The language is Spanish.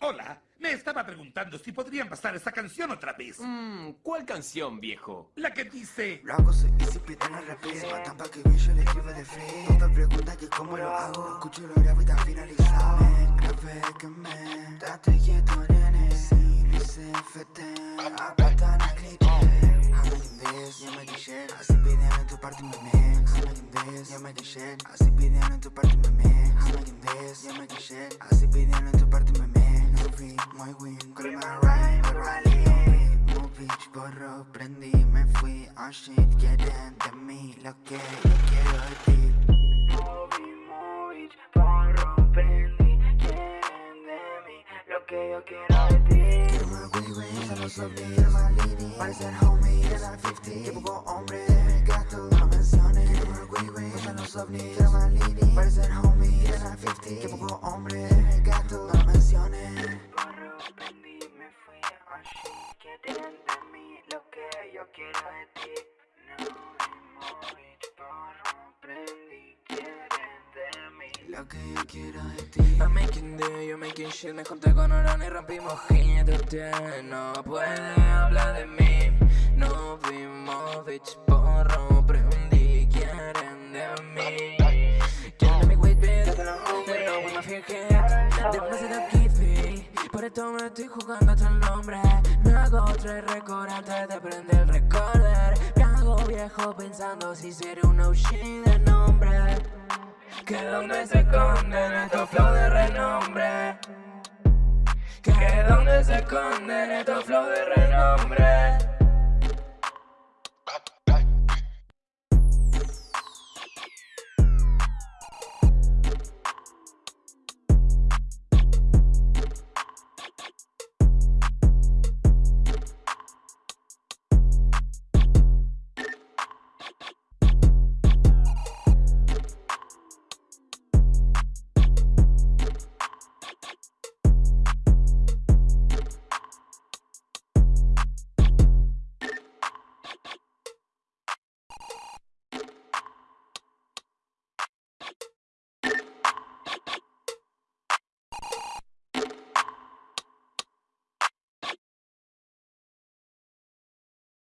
Hola, me estaba preguntando si podrían pasar esta canción otra vez. Mmm, ¿cuál canción, viejo? La que dice... Lo hago soy easy, piden la rapidez Se matan pa' que bien, yo le escribo de free No me preguntan que cómo lo hago Escucho lo grabo y está finalizado. Man, grave que me Date quieto, nene Sí, dice FT Acá la cliché I'm making this, yo making shit Así piden en tu parte mi mix I'm making this, yo making shit Así piden en tu parte mi mix I'm making this, yo making shit Así piden en tu parte mi mix prendí, me fui Oh shit, quieren de mí Lo que yo quiero de ti. Que yo quiero de ti Quiero más wey wey, ya lo sobrí Quiero más lady, homie De la 50, que poco hombre Me gasto, no menciones. Quiero más wey wey, ya lo sobrí Quiero más lady, homie De la 50, que poco hombre Me no menciones quiero de ti No, movie, borro, prendí Quieren de mí. Lo que yo quiero de ti. I'm making do, you making shit. Me junté con Orán y rompimos. Hit Usted no puede hablar de mí. No vimos bitch porro Prendí, quieren de mí. Quieren de mi weight bitch Pero with my fear head De una ciudad kiffy Por esto me estoy jugando hasta el nombre. Me hago tres récords antes de prender el recorder. Me viejo pensando si seré un OG de nombre. Que donde se esconden estos flow de renombre. Que donde se esconden estos flow de renombre